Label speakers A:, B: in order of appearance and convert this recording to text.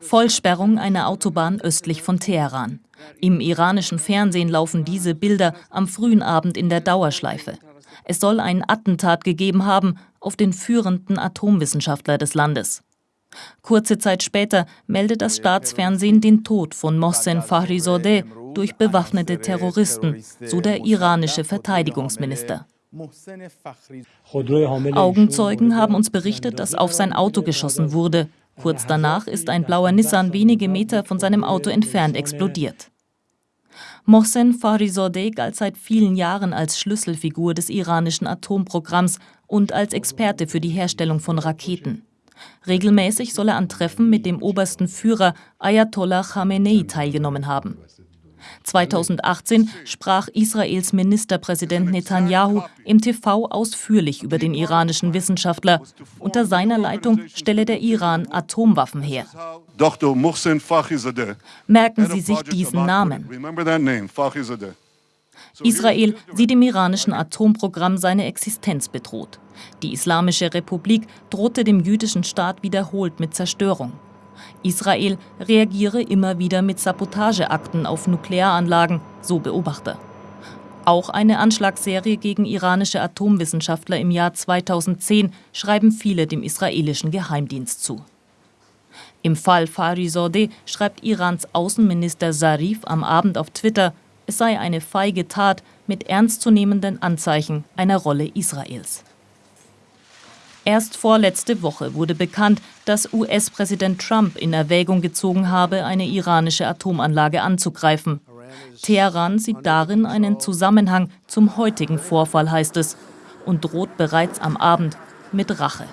A: Vollsperrung einer Autobahn östlich von Teheran. Im iranischen Fernsehen laufen diese Bilder am frühen Abend in der Dauerschleife. Es soll ein Attentat gegeben haben auf den führenden Atomwissenschaftler des Landes. Kurze Zeit später meldet das Staatsfernsehen den Tod von Mohsen Fahrizodeh durch bewaffnete Terroristen, so der iranische Verteidigungsminister. Augenzeugen haben uns berichtet, dass auf sein Auto geschossen wurde. Kurz danach ist ein blauer Nissan wenige Meter von seinem Auto entfernt explodiert. Mohsen Farizodeh galt seit vielen Jahren als Schlüsselfigur des iranischen Atomprogramms und als Experte für die Herstellung von Raketen. Regelmäßig soll er an Treffen mit dem obersten Führer Ayatollah Khamenei teilgenommen haben. 2018 sprach Israels Ministerpräsident Netanyahu im TV ausführlich über den iranischen Wissenschaftler. Unter seiner Leitung stelle der Iran Atomwaffen her. Merken Sie sich diesen Namen. Israel sieht im iranischen Atomprogramm seine Existenz bedroht. Die Islamische Republik drohte dem jüdischen Staat wiederholt mit Zerstörung. Israel reagiere immer wieder mit Sabotageakten auf Nuklearanlagen, so Beobachter. Auch eine Anschlagsserie gegen iranische Atomwissenschaftler im Jahr 2010 schreiben viele dem israelischen Geheimdienst zu. Im Fall Farizodeh schreibt Irans Außenminister Zarif am Abend auf Twitter, es sei eine feige Tat mit ernstzunehmenden Anzeichen einer Rolle Israels. Erst vorletzte Woche wurde bekannt, dass US-Präsident Trump in Erwägung gezogen habe, eine iranische Atomanlage anzugreifen. Teheran sieht darin einen Zusammenhang zum heutigen Vorfall, heißt es, und droht bereits am Abend mit Rache.